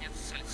конец социальной